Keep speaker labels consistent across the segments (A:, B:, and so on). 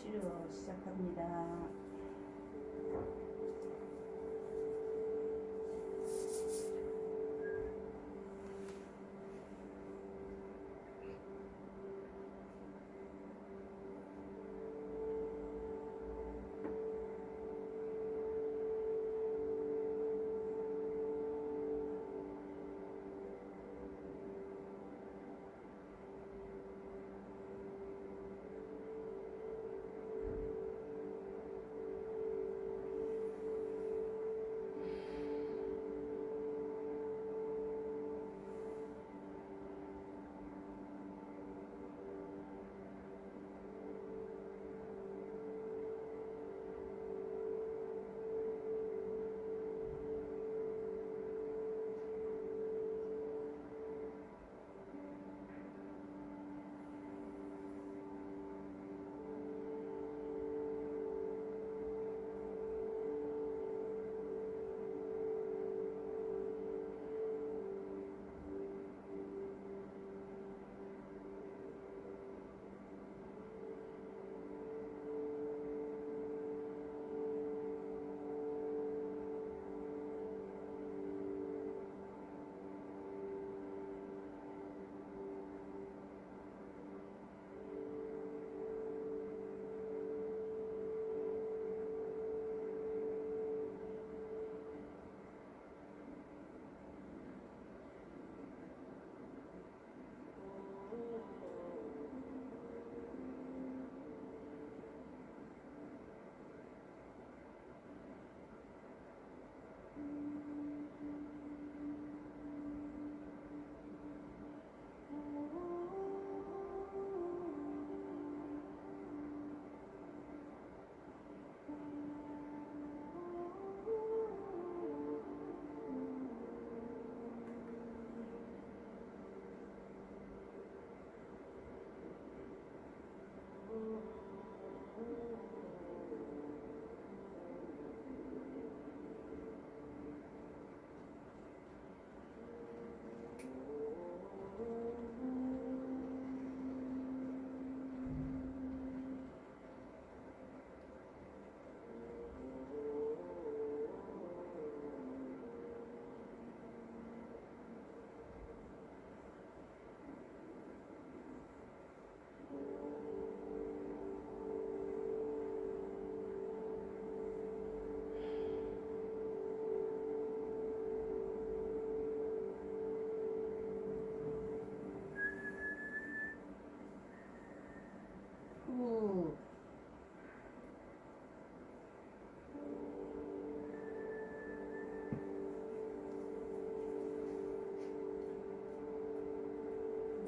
A: 치료 시작합니다.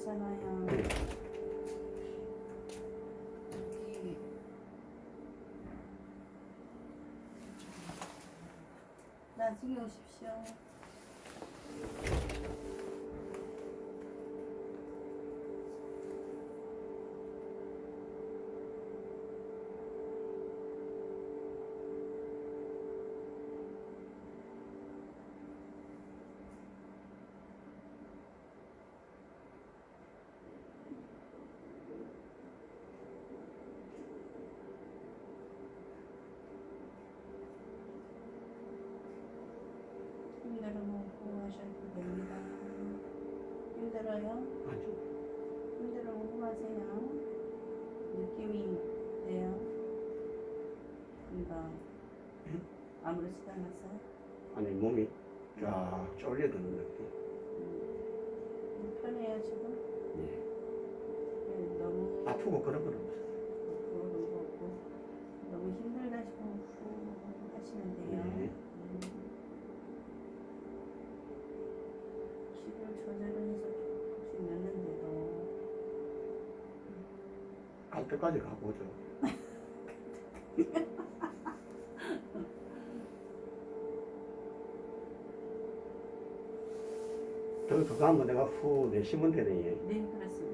A: 여기 나중에 오십시오. 힘들으면 호흡하셔도 됩니다. 힘들어요?
B: 아주
A: 힘들으면 호흡하세요. 느낌이 돼요? 이거
B: 응?
A: 아무렇지도 않았어요?
B: 아니 몸이 쫙 쫄려드는 느낌.
A: 음, 편해요 지금?
B: 예.
A: 네, 너무
B: 아프고 그런 건 없어요.
A: 그런 거 없고 너무 힘들다 싶으면 후 하시면 돼요.
B: 네.
A: 음. 기를 조절을 해서 조금씩 넣는데도
B: 갈 때까지 가보죠. 더 그거 하면 내가 후 내쉬면 되네.
A: 네 그렇습니다.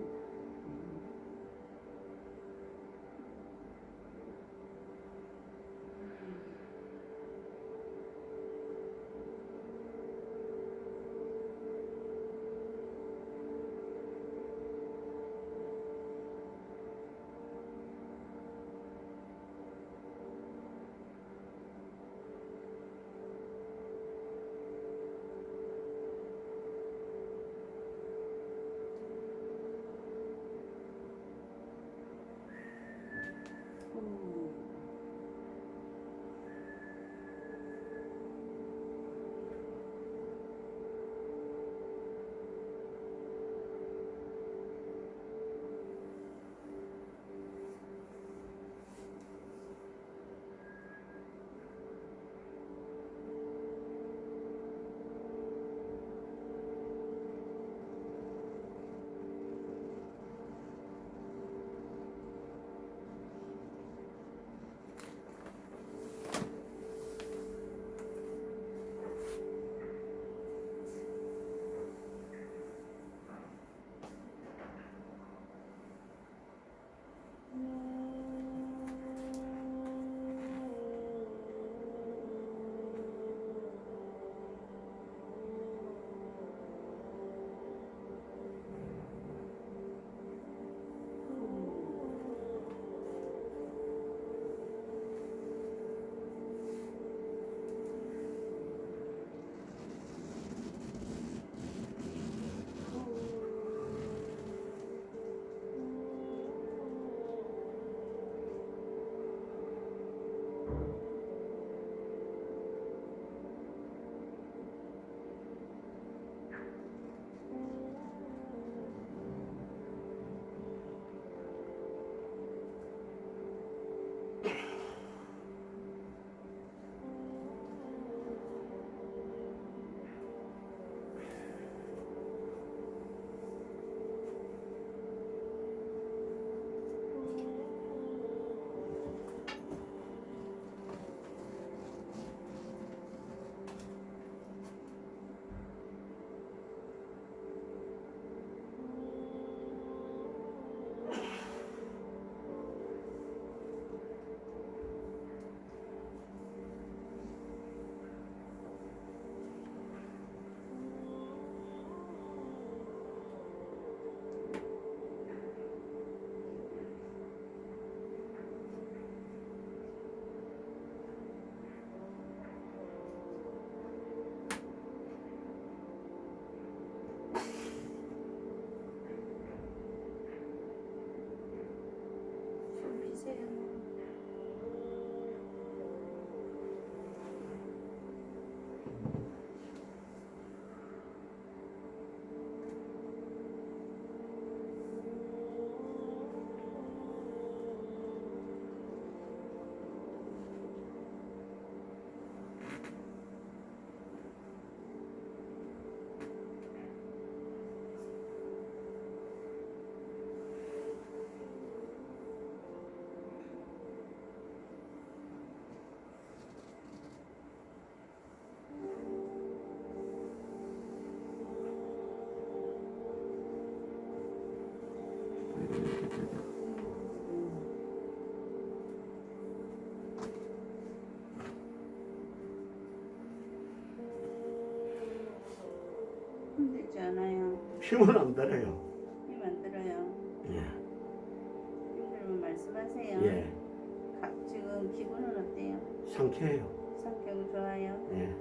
A: 힘은 안 들어요.
B: 힘 안 들어요.
A: 예.
B: 힘들면 말씀하세요.
A: 예.
B: 가- 지금 기분은 어때요?
A: 상쾌해요.
B: 성격 좋아요?
A: 예.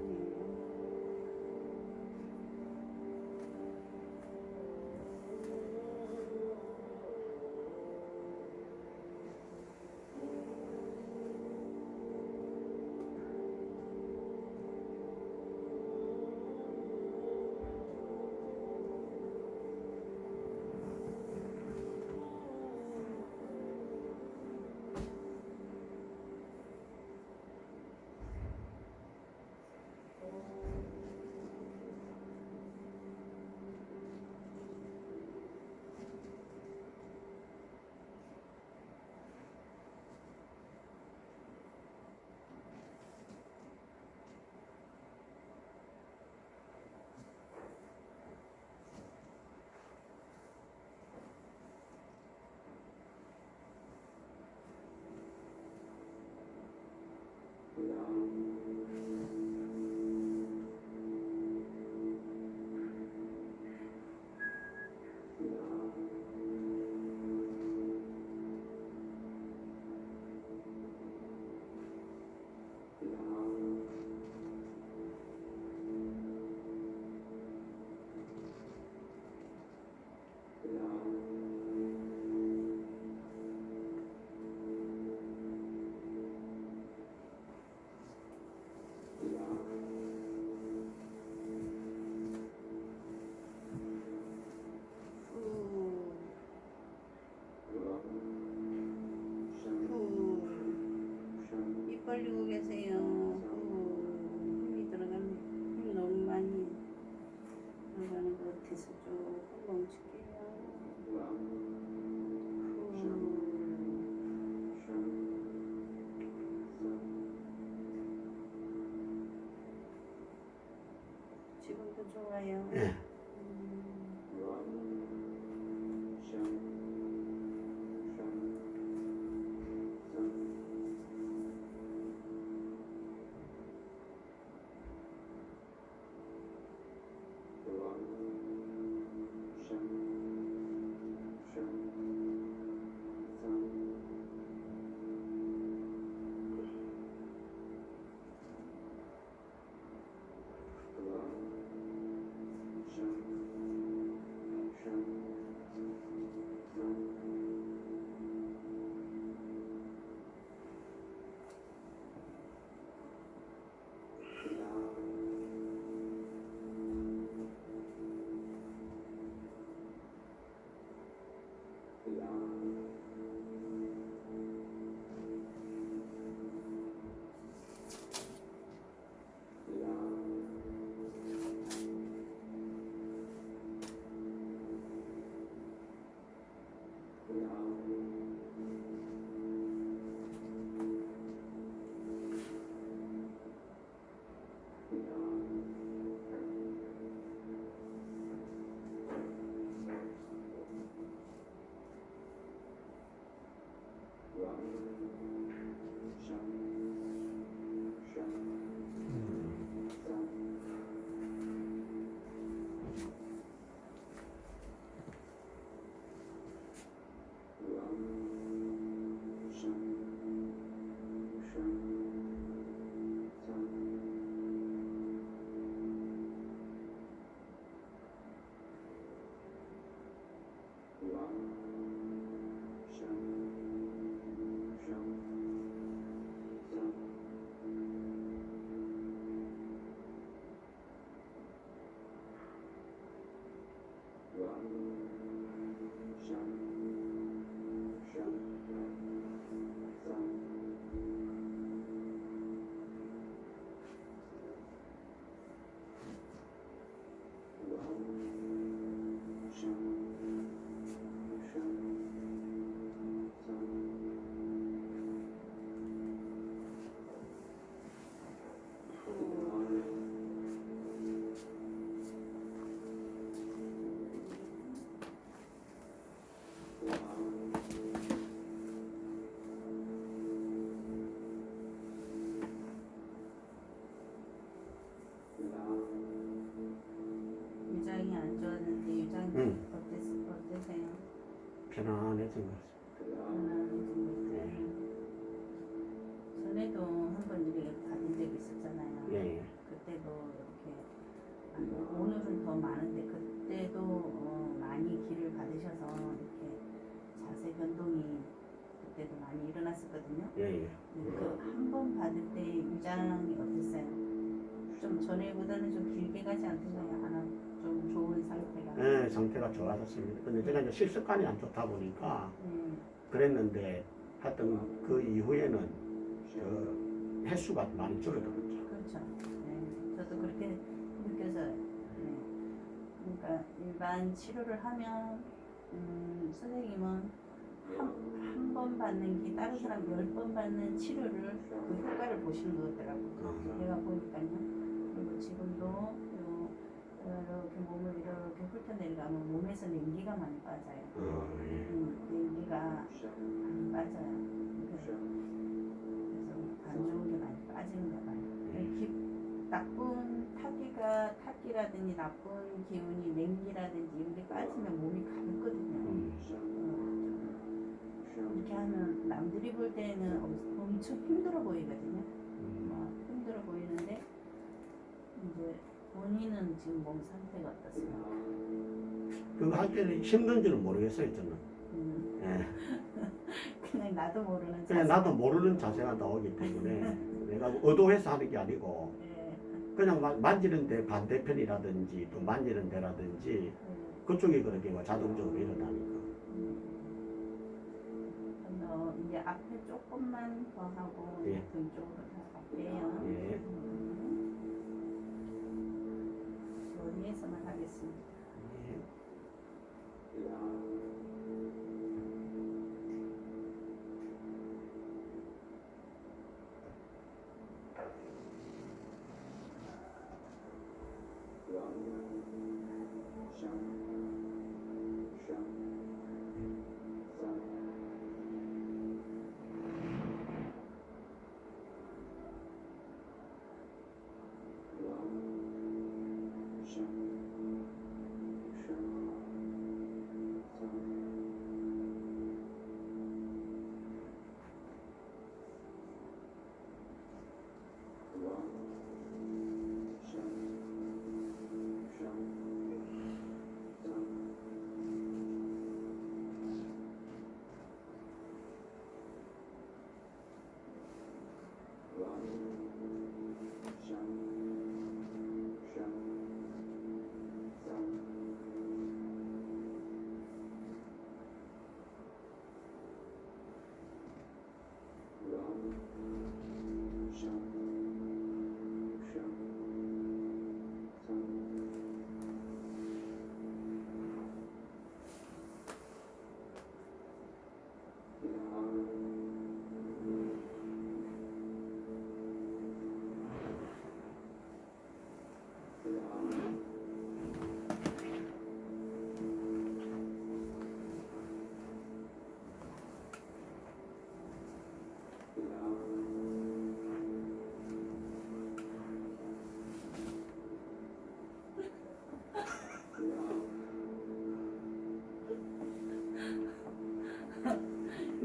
A: 상태가
B: 좋아졌습니다. 근데 제가 이제 식습관이 안 좋다 보니까
A: 네.
B: 그랬는데 하여튼 그 이후에는 그 횟수가 많이 줄어들었죠.
A: 그렇죠. 네. 저도 그렇게 느껴서 네. 그러니까 일반 치료를 하면 음, 선생님은 한번 받는 게 다른 사람 열 번 받는 치료를 그 효과를 보시는 거더라고요.
B: 어.
A: 제가 보니까요. 그리고 지금도 요, 이렇게 몸을 이렇게 훑어내려가면 몸에서 냉기가 많이 빠져요.
B: 어, 예.
A: 음, 냉기가 많이 빠져요. 그래서 그래서 안 좋은 게 많이 빠지는 거 봐요.
B: 예.
A: 기, 나쁜 타기가 타기라든지 나쁜 기운이 냉기라든지 이런 게 빠지면 몸이 가볍거든요.
B: 음.
A: 어, 이렇게 하면 남들이 볼 때는 엄- 엄청 힘들어 보이거든요.
B: 음.
A: 막 힘들어 보이는데 이제 본인은 지금 몸 상태가 어떻습니까?
B: 그거 할 때는 힘든지는 모르겠어요, 저는.
A: 음,
B: 예.
A: 그냥 나도 모르는
B: 그냥
A: 자세.
B: 나도 모르는 자세가 나오기 때문에 내가 의도해서 하는 게 아니고
A: 예,
B: 그냥 만- 만지는 데 반대편이라든지 또 만지는 데라든지
A: 예.
B: 그쪽이 그렇게 뭐 자동적으로 일어나니까.
A: 어, 이제 앞에 조금만 더 하고
B: 예.
A: 등 쪽으로 더 갈게요.
B: 예.
A: 머리에서만 하겠습니다.
B: 예.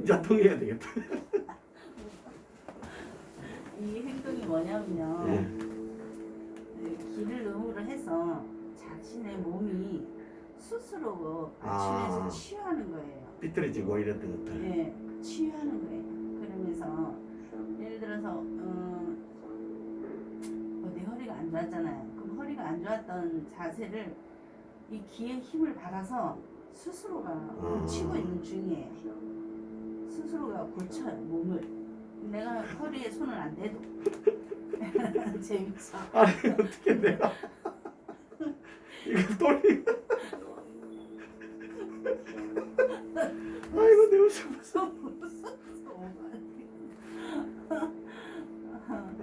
B: 이제 통해야 되겠다.
A: 이 행동이 뭐냐면요.
B: 예.
A: 네, 기를 의무로 해서 자신의 몸이 스스로
B: 아.
A: 아침에서 치유하는 거예요.
B: 삐뚤어지고 이랬던 것들.
A: 예, 치유하는 거예요. 그러면서 예를 들어서 어, 어, 내 허리가 안 좋았잖아요. 그럼 허리가 안 좋았던 자세를 이 기의 힘을 받아서 스스로가 고치고 있는 중이에요. 스스로가 고쳐요 몸을. 내가 허리에 손을 안 대도 재밌어.
B: 아니 어떻게 내가 이거 돌리. 아이고 내 웃음.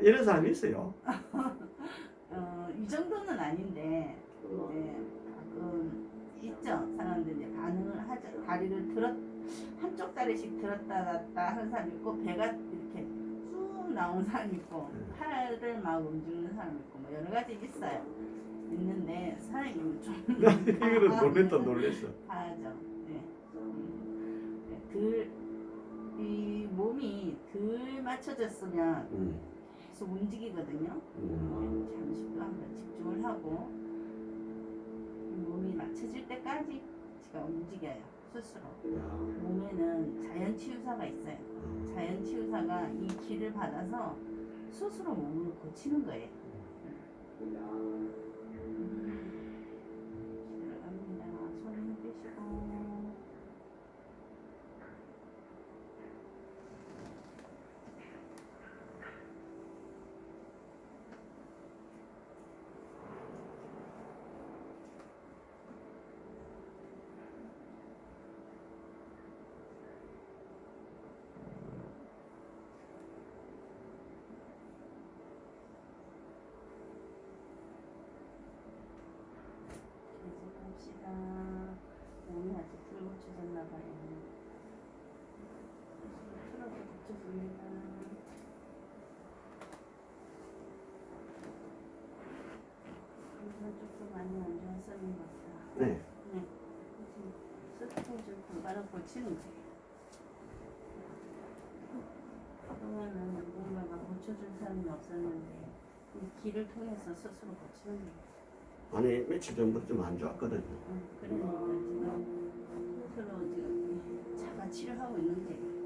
B: 이런 사람이 있어요.
A: 어, 이 정도는 아닌데 이제 가끔 있죠 사람들 이제 반응을 하죠 다리를 들었 한쪽 다리씩 들었다 놨다 하는 사람 있고 배가 이렇게 쭉 나오는 사람 있고 팔을 막 움직이는 사람 있고 뭐 여러 가지 있어요 있는데 사람이
B: 좀나 이거는 놀랬다 놀랬어.
A: 하죠 네. 음. 덜, 이 몸이 덜 맞춰졌으면
B: 음,
A: 계속 움직이거든요.
B: 음,
A: 잠시 또 한번 집중을 하고 이 몸이 맞춰질 때까지 제가 움직여요 스스로.
B: 야,
A: 몸에는 자연 치유사가 있어요.
B: 음,
A: 자연 치유사가 이 기를 받아서 스스로 몸을 고치는 거예요. 들어갑니다. 손 힘 빼시고. 계속 합시다. 몸이 아직 불 고쳐졌나 봐요. 틀어서 고쳐줍니다. 이건 조금 많이 안 좋았었는 것 같다.
B: 네,
A: 네. 스스로 불가를 고치는 거예요. 그동안은 누군가가 고쳐줄 사람이 없었는데 이 길을 통해서 스스로 고치는 거예요.
B: 아니 며칠 전부터 좀 안 좋았거든요.
A: 응, 그러니까 지금 스스로 지금 자가 치료하고 있는 거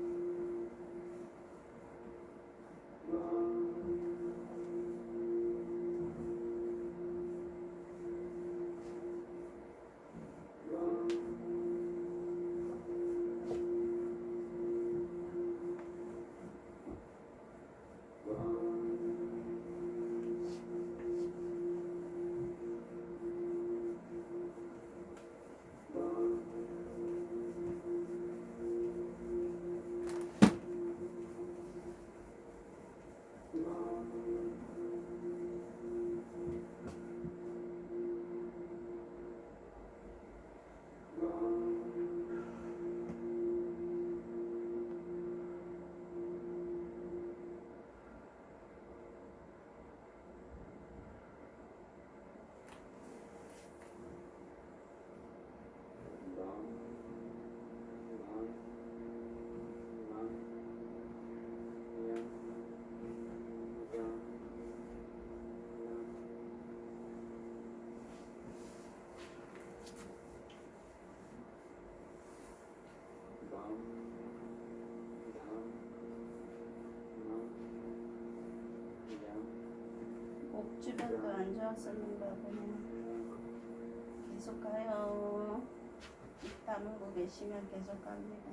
A: 주변도 안 좋았었는가 보네. 계속 가요. 입 다물고 계시면 계속 갑니다.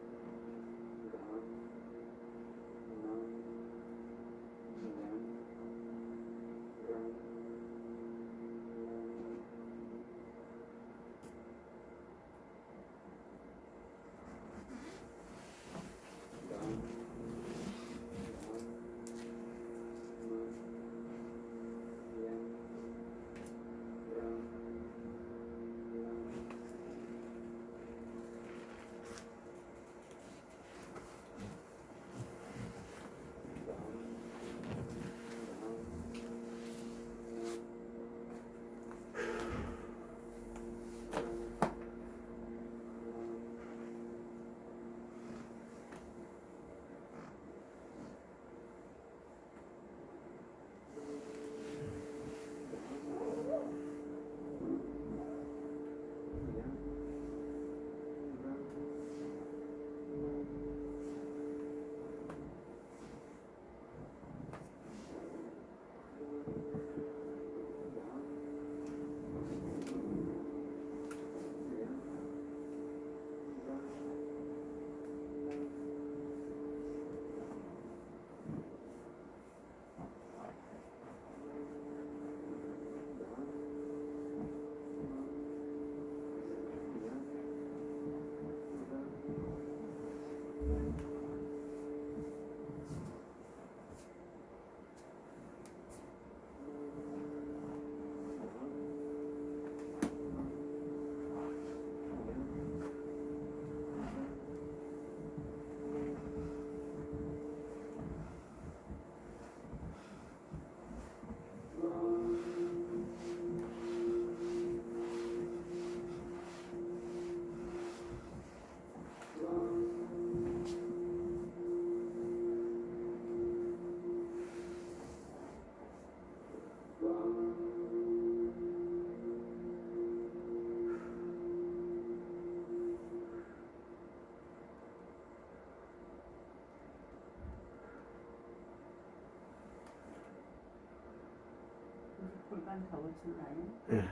A: 골반 다 고친다요?
B: 예.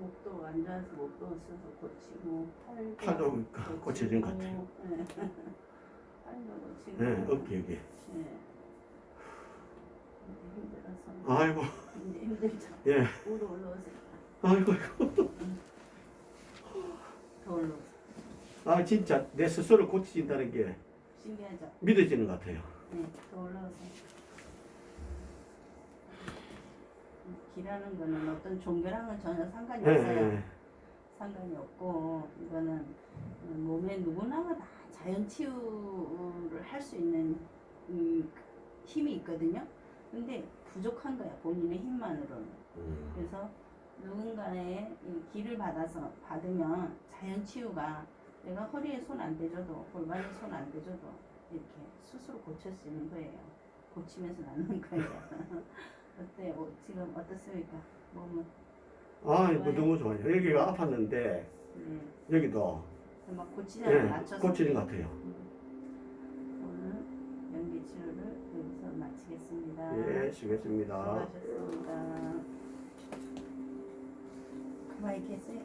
A: 목도 안 좋아서 목도 없어서 고치고 팔도,
B: 팔도 그 고쳐진 것 같아요.
A: 네. 팔도 고치고
B: 예, 어깨 여기.
A: 네. 힘들어서
B: 아이고,
A: 이제 힘들죠.
B: 예.
A: 위로 올라오세요.
B: 아이고,
A: 더 올라오세요.
B: 아 진짜 내 스스로 고쳐진다는 게
A: 신기하죠?
B: 믿어지는 것 같아요.
A: 네, 더 올라오세요. 기라는 거는 어떤 종교랑은 전혀 상관이
B: 예,
A: 없어요.
B: 예.
A: 상관이 없고 이거는 몸에 누구나가 다 자연 치유를 할 수 있는 음, 힘이 있거든요. 근데 부족한 거야 본인의 힘만으로는.
B: 음.
A: 그래서 누군가의 이 기를 받아서 받으면 자연 치유가 내가 허리에 손 안 대줘도 골반에 손 안 대줘도 이렇게 스스로 고칠 수 있는 거예요. 고치면서 낫는 거예요. 어때? 요 지금 어떻습니까? 몸은
B: 아, 이거 너무 좋아요. 여기가 아팠는데
A: 네.
B: 여기도
A: 막 고치잖아요.
B: 예,
A: 맞춰서.
B: 고치는 것 같아요.
A: 오늘 연기 치료를 여기서 마치겠습니다.
B: 예, 수고했습니다.
A: 수고하셨습니다. 가만히 계세요.